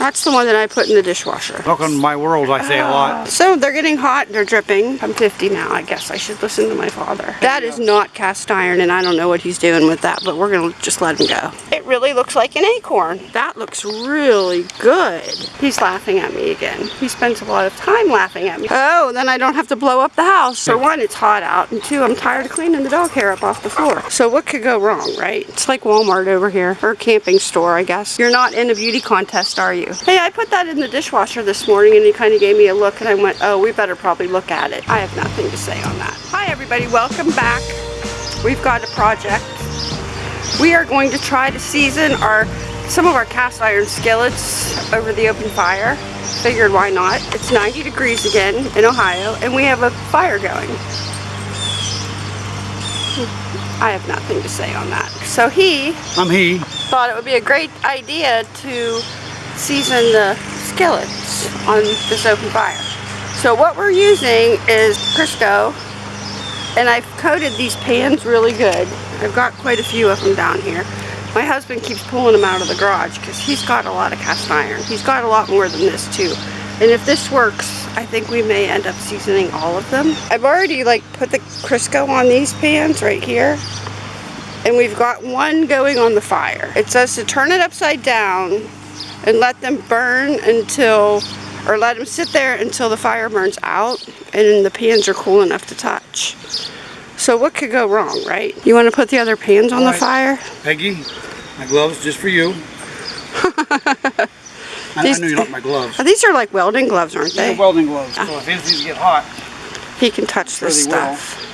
That's the one that I put in the dishwasher. Welcome to my world, I say a ah. lot. So they're getting hot, they're dripping. I'm 50 now, I guess I should listen to my father. That is not cast iron and I don't know what he's doing with that, but we're gonna just let him go. It really looks like an acorn. That looks really good. He's laughing at me again. He spends a lot of time laughing at me. Oh, then I don't have to blow up the house. For one, it's hot out, and two, I'm tired of cleaning the dog hair up off the floor. So what could go wrong, right? It's like Walmart over here, or a camping store, I guess. You're not in a beauty contest, are you? Hey, I put that in the dishwasher this morning and he kind of gave me a look and I went, oh, we better probably look at it. I have nothing to say on that. Hi everybody, welcome back. We've got a project. We are going to try to season our some of our cast iron skillets over the open fire. Figured why not. It's 90 degrees again in Ohio and we have a fire going. I have nothing to say on that. So he I'm he. thought it would be a great idea to season the skillets on this open fire. So what we're using is Crisco and I've coated these pans really good. I've got quite a few of them down here. My husband keeps pulling them out of the garage because he's got a lot of cast iron. He's got a lot more than this too. And if this works, I think we may end up seasoning all of them. I've already like put the Crisco on these pans right here. And we've got one going on the fire. It says to turn it upside down and let them burn until, or let them sit there until the fire burns out and the pans are cool enough to touch. So what could go wrong, right? You want to put the other pans on the fire? Peggy, my gloves just for you. I, I These- know you like my gloves. These are like welding gloves, aren't They're welding gloves, so if these get hot, He can touch this Really well. stuff.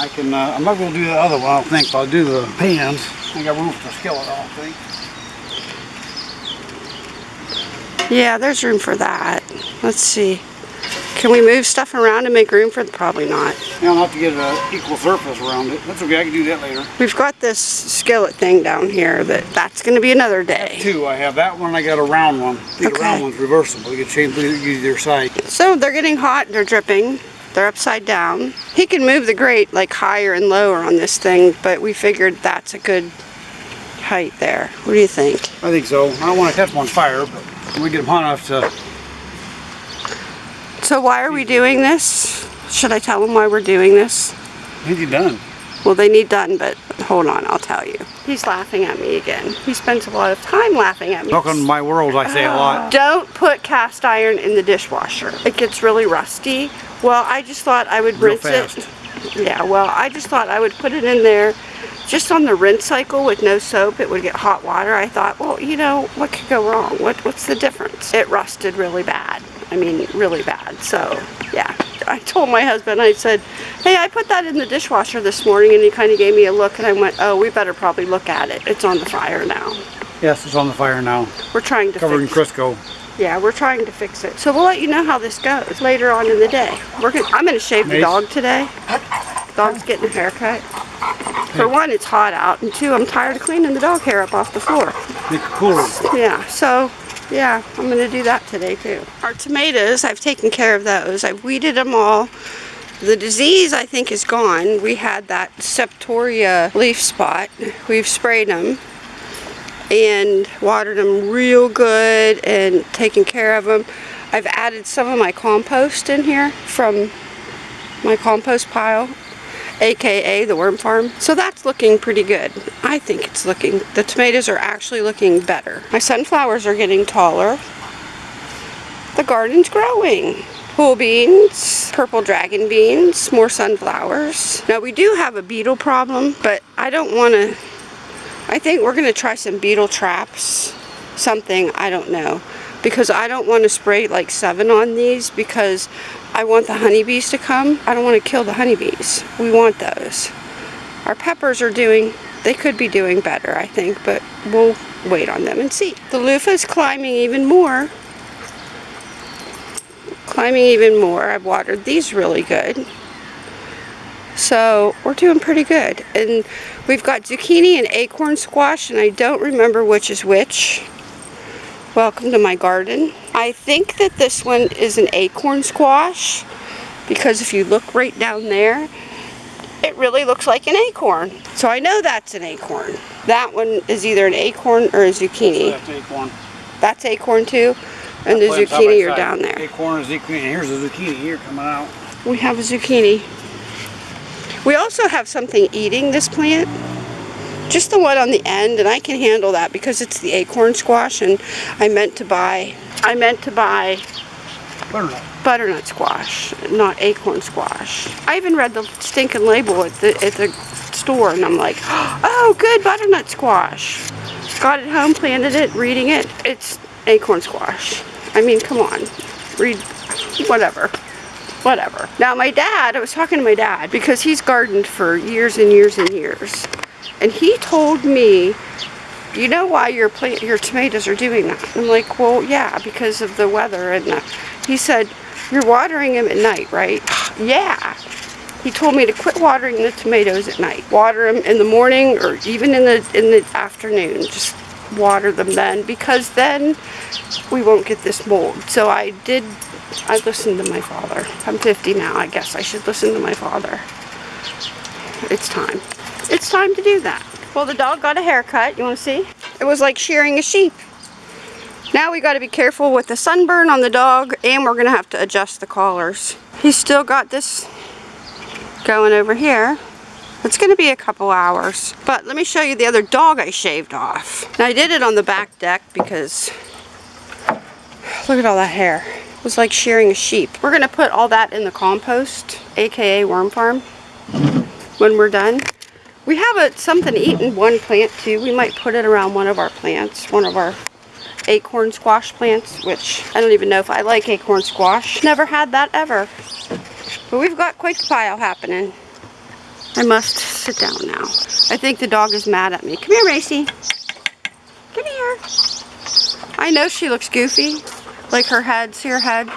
I can, uh, I'm not gonna do the other one, I don't think, but I'll do the pans. I got room for skillet, I don't think. Yeah, there's room for that. Let's see. Can we move stuff around and make room for it? Probably not. Yeah, I'll have to get an equal surface around it. That's okay, I can do that later. We've got this skillet thing down here that that's going to be another day. Two, I have that one, I got a round one. The Okay. round one's reversible, you can change either side. So they're getting hot, they're dripping, they're upside down. He can move the grate like higher and lower on this thing, but we figured that's a good height there. What do you think? I think so. I don't wanna catch them on fire, but when we get them hot enough to, So why are we doing this? Should I tell them why we're doing this? Think you're done. Well, they need done, but hold on, I'll tell you. He's laughing at me again. He spends a lot of time laughing at me. Welcome to my world, I say a lot. Don't put cast iron in the dishwasher. It gets really rusty. Well, I just thought I would Real rinse it. Yeah, well, I just thought I would put it in there just on the rinse cycle with no soap. It would get hot water. I thought, well, you know, what could go wrong? What What's the difference? It rusted really bad. I mean, really bad. So, yeah. I told my husband, I said, hey, I put that in the dishwasher this morning, and he kind of gave me a look, and I went, oh, we better probably look at it. It's on the fire now. Yes, it's on the fire now. We're trying to Covered in Crisco. yeah, we're trying to fix it. So we'll let you know how this goes later on in the day. We're gonna, I'm going to shave the dog today. Dog's getting a haircut. For one, it's hot out, and two, I'm tired of cleaning the dog hair up off the floor. Make it cooler. Yeah, so yeah, I'm going to do that today too. Our tomatoes, I've taken care of those. I've weeded them all. The disease, I think, is gone. We had that septoria leaf spot. We've sprayed them and watered them real good and taken care of them. I've added some of my compost in here from my compost pile, aka the worm farm. So that's looking pretty good. I think it's looking, the tomatoes are actually looking better. My sunflowers are getting taller. The garden's growing. Pole beans, purple dragon beans, more sunflowers. Now we do have a beetle problem, but I don't want to, I think we're going to try some beetle traps. Something, I don't know. Because I don't want to spray like Sevin on these because I want the honeybees to come. I don't want to kill the honeybees. We want those. Our peppers are doing, they could be doing better, I think, but we'll wait on them and see. The loofah is climbing even more. Climbing even more. I've watered these really good. So we're doing pretty good. And we've got zucchini and acorn squash, and I don't remember which is which. Welcome to my garden. I think that this one is an acorn squash because if you look right down there, it really looks like an acorn. So I know that's an acorn. That one is either an acorn or a zucchini. That's acorn. That's acorn too. And the side by zucchini are down there. Acorn and zucchini. Here's a zucchini here coming out. We have a zucchini. We also have something eating this plant. Just the one on the end, and I can handle that because it's the acorn squash, and I meant to buy, I meant to buy Butternut. butternut squash, not acorn squash. I even read the stinking label at the at the store, and I'm like, oh, good butternut squash. Got it home, planted it, reading it. It's acorn squash. I mean, come on, read whatever. Whatever. Now my dad, I was talking to my dad because he's gardened for years and years and years. And he told me you know why your plant, your tomatoes are doing that? I'm like, well, yeah, because of the weather. And the, he said, you're watering them at night, right? yeah. He told me to quit watering the tomatoes at night. Water them in the morning or even in the in the afternoon. Just water them then because then we won't get this mold. So I did. I listened to my father. I'm 50 now. I guess I should listen to my father. It's time. It's time to do that. Well, the dog got a haircut. You want to see? It was like shearing a sheep. Now we got to be careful with the sunburn on the dog, and we're going to have to adjust the collars. He's still got this going over here. It's going to be a couple hours. But let me show you the other dog I shaved off. Now I did it on the back deck because look at all that hair. It was like shearing a sheep. We're going to put all that in the compost, aka worm farm, when we're done. We have a something to eat in one plant too. We might put it around one of our plants, one of our acorn squash plants, which I don't even know if I like acorn squash. Never had that ever. But we've got quite the pile happening. I must sit down now. I think the dog is mad at me. Come here, Racy. Come here. I know she looks goofy. Like her head. See her head?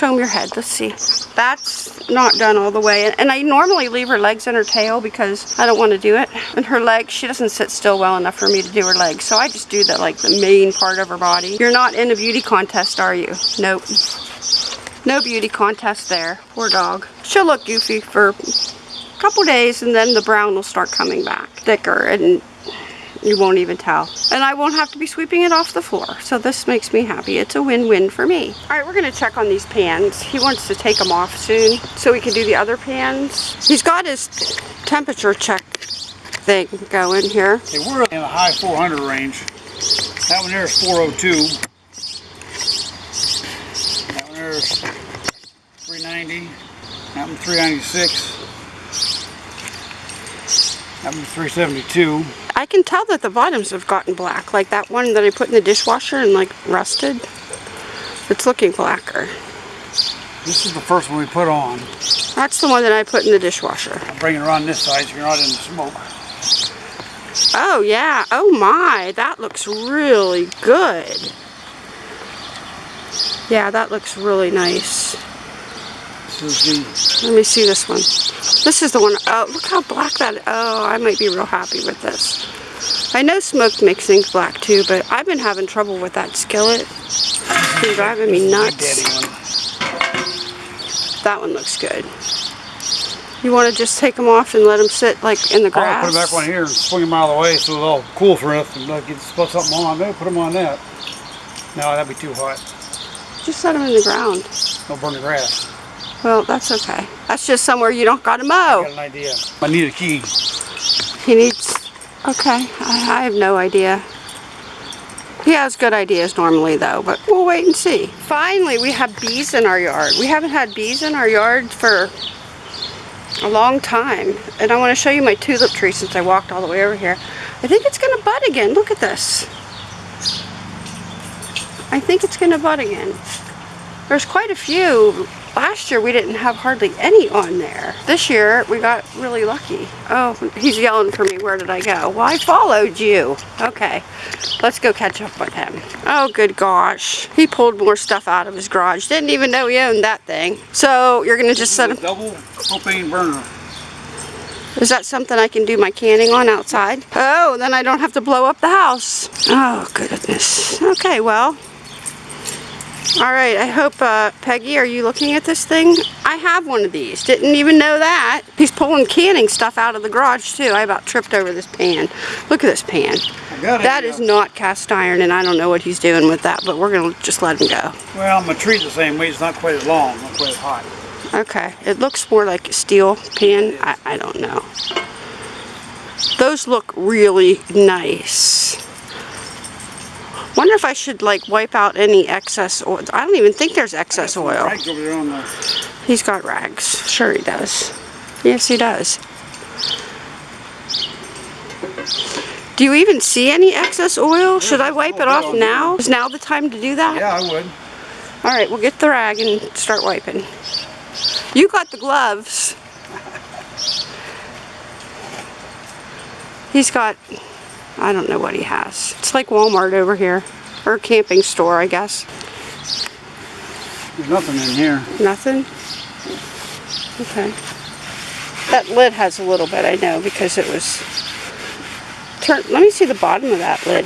Show your head. Let's see. That's not done all the way. And I normally leave her legs and her tail because I don't want to do it. And her legs, she doesn't sit still well enough for me to do her legs. So I just do the like the main part of her body. You're not in a beauty contest, are you? Nope. No beauty contest there. Poor dog. She'll look goofy for a couple days and then the brown will start coming back thicker and you won't even tell. And I won't have to be sweeping it off the floor. So this makes me happy. It's a win-win for me. All right, we're gonna check on these pans. He wants to take them off soon so we can do the other pans. He's got his temperature check thing going here. Okay, we're in the high 400 range. That one there is 402. That one there is 390. That one 396. That one 372. I can tell that the bottoms have gotten black, like that one that I put in the dishwasher and like rusted. It's looking blacker. This is the first one we put on. That's the one that I put in the dishwasher. I'm bringing it around this side so you're not in the smoke. Oh yeah, oh my, that looks really good. Yeah, that looks really nice. This is Let me see this one. This is the one, oh, look how black that, oh, I might be real happy with this. I know smoke makes things black too, but I've been having trouble with that skillet. It's been driving me nuts. That one looks good. You want to just take them off and let them sit like in the I'll grass? put them back on here and swing them out of the way so it's all cool for us and uh, get put something on. Maybe put them on that. No, that'd be too hot. Just set them in the ground. Don't burn the grass. Well, that's okay. That's just somewhere you don't got to I mow. got an idea. I need a key. He needs. Okay, I, I have no idea. He has good ideas normally, though, but we'll wait and see. Finally, we have bees in our yard. We haven't had bees in our yard for a long time, and I want to show you my tulip tree since I walked all the way over here. I think it's going to bud again. Look at this. I think it's going to bud again. There's quite a few. Last year we didn't have hardly any on there. This year we got really lucky. Oh, he's yelling for me. Where did I go? Well, I followed you. Okay, let's go catch up with him. Oh, good gosh. He pulled more stuff out of his garage. Didn't even know he owned that thing. So you're gonna just set him. Double propane burner. Is that something I can do my canning on outside? Oh, then I don't have to blow up the house. Oh, goodness. Okay, well, All right, I hope, uh, Peggy, are you looking at this thing? I have one of these. Didn't even know that. He's pulling canning stuff out of the garage, too. I about tripped over this pan. Look at this pan. That is got it, That yeah. is not cast iron, and I don't know what he's doing with that, but we're going to just let him go. Well, I'm gonna treat the same way. It's not quite as long, not quite as hot. Okay, it looks more like a steel pan. I, I don't know. Those look really nice. Wonder if I should like wipe out any excess oil. I don't even think there's excess oil. Right over there on the. He's got rags. Sure he does. Yes, he does. Do you even see any excess oil? Should I wipe it off now? Is now the time to do that? Yeah, I would. All right, we'll get the rag and start wiping. You got the gloves. He's got, I don't know what he has. It's like Walmart over here, or a camping store, I guess. There's nothing in here. Nothing? Okay. That lid has a little bit, I know, because it was turn. Let me see the bottom of that lid.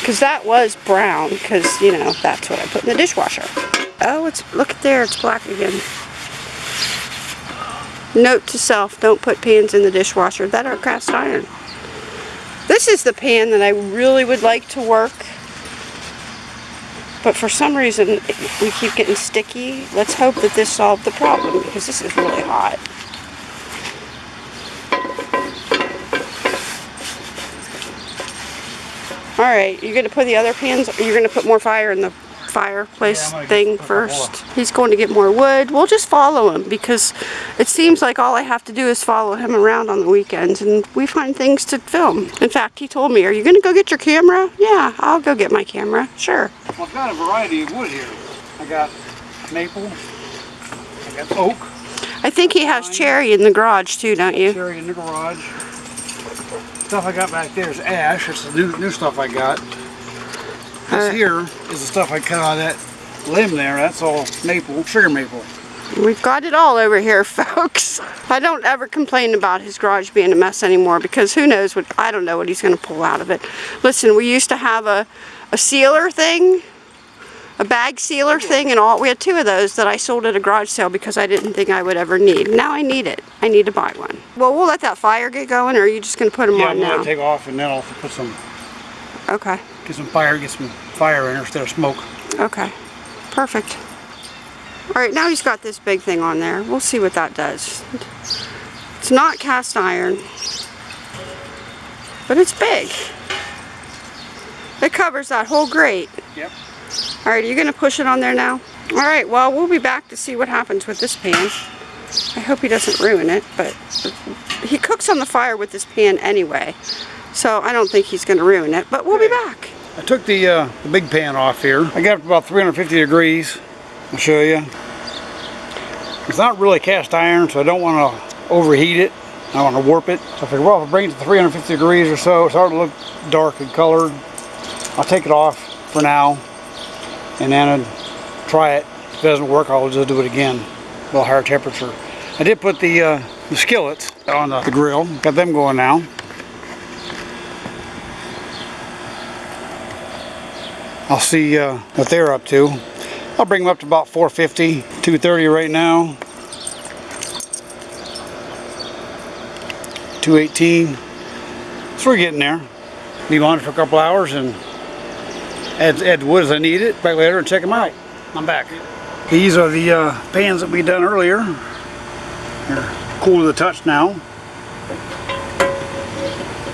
Because that was brown, because, you know, that's what I put in the dishwasher. Oh, it's, look at there, it's black again. Note to self, don't put pans in the dishwasher that are cast iron. This is the pan that I really would like to work but for some reason, we keep getting sticky. Let's hope that this solved the problem because this is really hot. All right, you're gonna put the other pans, you're gonna put more fire in the fireplace Yeah, I'm gonna get- thing put a couple first. He's going to get more wood. We'll just follow him because it seems like all I have to do is follow him around on the weekends and we find things to film. In fact, he told me, are you gonna go get your camera? Yeah, I'll go get my camera, sure. Well, I've got a variety of wood here. I got maple. I got oak. I think he has cherry in the garage too, don't you? Cherry in the garage. Stuff I got back there is ash. It's the new, new stuff I got. This Alright. here is the stuff I cut out of that limb there. That's all maple, sugar maple. We've got it all over here, folks. I don't ever complain about his garage being a mess anymore because who knows what, I don't know what he's going to pull out of it. Listen, we used to have a, a sealer thing, a bag sealer thing, and all. We had two of those that I sold at a garage sale because I didn't think I would ever need. Now I need it. I need to buy one. Well, we'll let that fire get going, or are you just going to put them Yeah, on I'm gonna take off and then I'll put some, Okay. Get some fire, get some fire in there instead of smoke. Okay, perfect. All right, now he's got this big thing on there. We'll see what that does. It's not cast iron, but it's big. It covers that whole grate. Yep. All right, are you gonna push it on there now? All right, well, we'll be back to see what happens with this pan. I hope he doesn't ruin it, but he cooks on the fire with this pan anyway. So I don't think he's gonna ruin it, but we'll be back. I took the, uh, the big pan off here. I got it about 350 degrees. I'll show you. It's not really cast iron, so I don't want to overheat it. I want to warp it. So I figured, well, if I bring it to 350 degrees or so, it's to look dark and colored. I'll take it off for now, and then I'd try it. If it doesn't work, I'll just do it again, a little higher temperature. I did put the, uh, the skillets on the, the grill. Got them going now. I'll see uh, what they're up to. I'll bring them up to about 450, 230 right now. 218. So we're getting there. Leave on for a couple hours and add, add wood as I need it. Back later and check them out. I'm back. These are the uh, pans that we done earlier. They're cool to the touch now.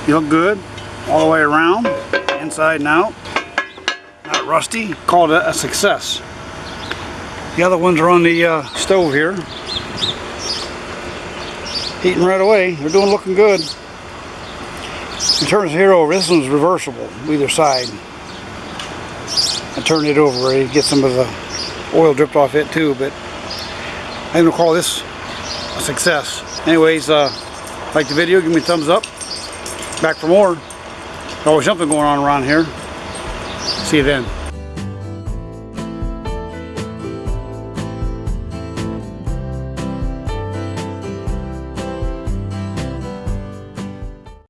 You look good all the way around, inside and out not rusty. Called it a success. The other ones are on the uh, stove here. Heating right away. They're doing looking good. In terms of here over, this one's reversible, either side. I turned it over, to get some of the oil dripped off it too, but I'm gonna call this a success. Anyways, uh, like the video, give me a thumbs up. Back for more. Always something going on around here. See you then.